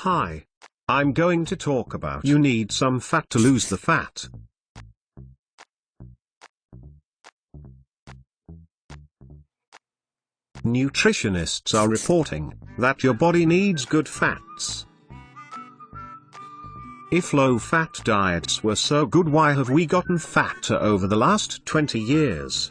Hi. I'm going to talk about you need some fat to lose the fat. Nutritionists are reporting that your body needs good fats. If low-fat diets were so good why have we gotten fatter over the last 20 years?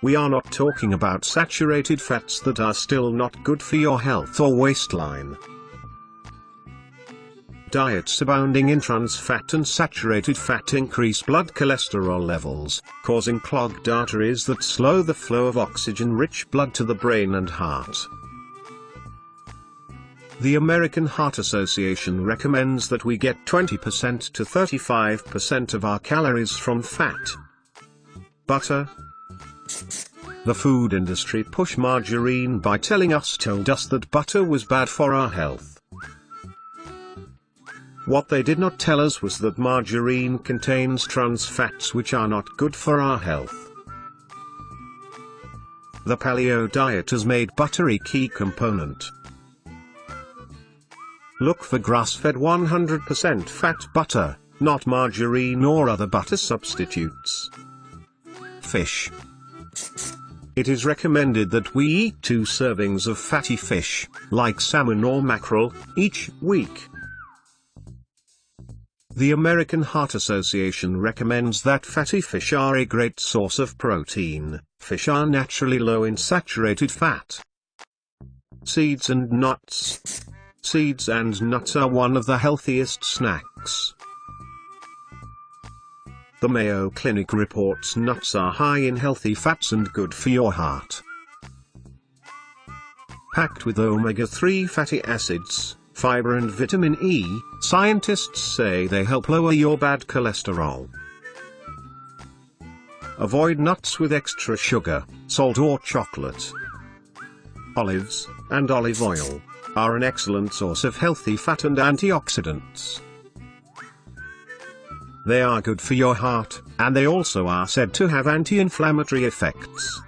We are not talking about saturated fats that are still not good for your health or waistline. Diets abounding in trans fat and saturated fat increase blood cholesterol levels, causing clogged arteries that slow the flow of oxygen-rich blood to the brain and heart. The American Heart Association recommends that we get 20% to 35% of our calories from fat. Butter. The food industry push margarine by telling us told us that butter was bad for our health. What they did not tell us was that margarine contains trans fats which are not good for our health. The paleo diet has made butter a key component. Look for grass-fed 100% fat butter, not margarine or other butter substitutes. Fish. It is recommended that we eat two servings of fatty fish, like salmon or mackerel, each week. The American Heart Association recommends that fatty fish are a great source of protein. Fish are naturally low in saturated fat. Seeds and nuts. Seeds and nuts are one of the healthiest snacks. The Mayo Clinic reports nuts are high in healthy fats and good for your heart. Packed with omega-3 fatty acids, fiber and vitamin E, scientists say they help lower your bad cholesterol. Avoid nuts with extra sugar, salt or chocolate. Olives, and olive oil, are an excellent source of healthy fat and antioxidants. They are good for your heart, and they also are said to have anti-inflammatory effects.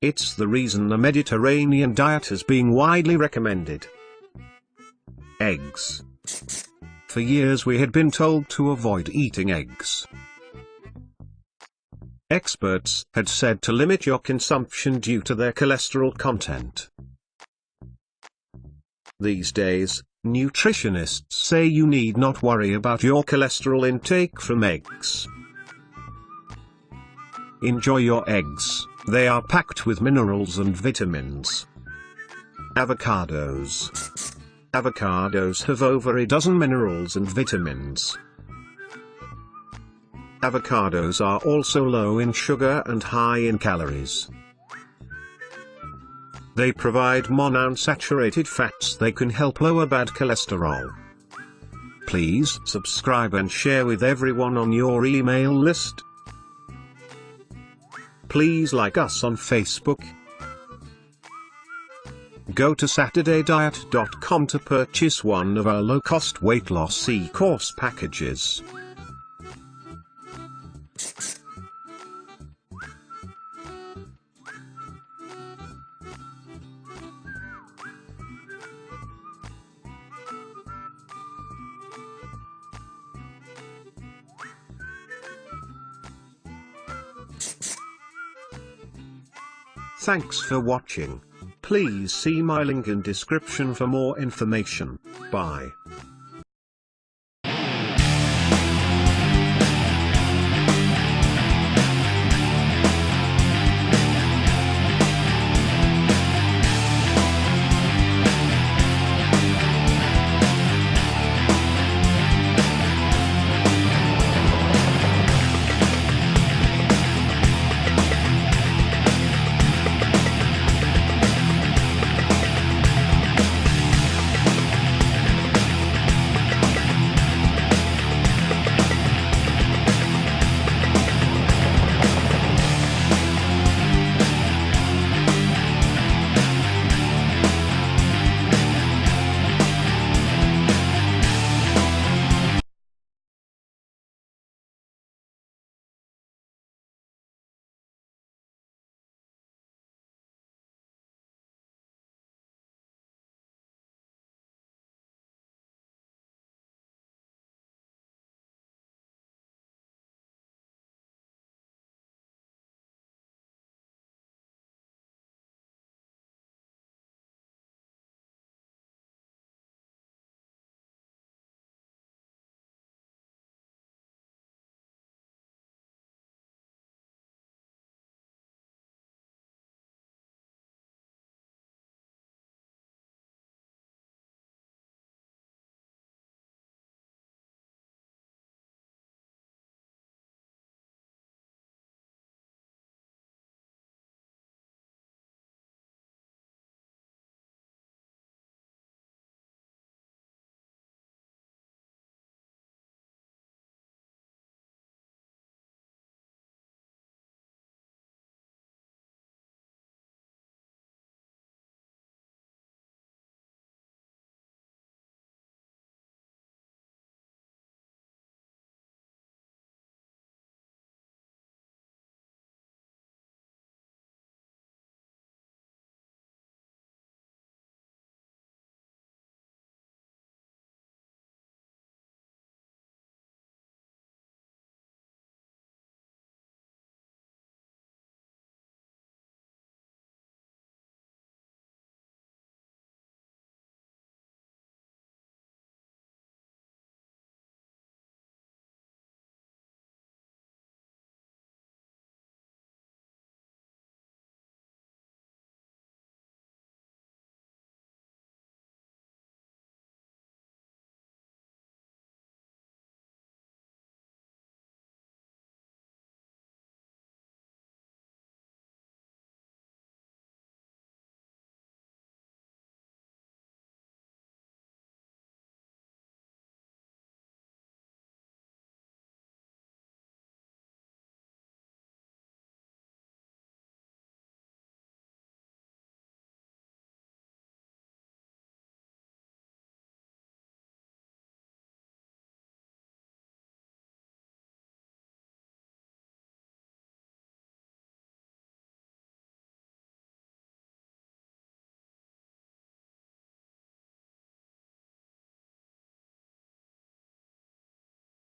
It's the reason the Mediterranean diet is being widely recommended. Eggs. For years we had been told to avoid eating eggs. Experts had said to limit your consumption due to their cholesterol content. These days, nutritionists say you need not worry about your cholesterol intake from eggs. Enjoy your eggs, they are packed with minerals and vitamins. Avocados. Avocados have over a dozen minerals and vitamins. Avocados are also low in sugar and high in calories. They provide monounsaturated fats they can help lower bad cholesterol. Please subscribe and share with everyone on your email list. Please like us on Facebook. Go to SaturdayDiet.com to purchase one of our low-cost weight loss e-course packages. Thanks for watching. Please see my link in description for more information. Bye.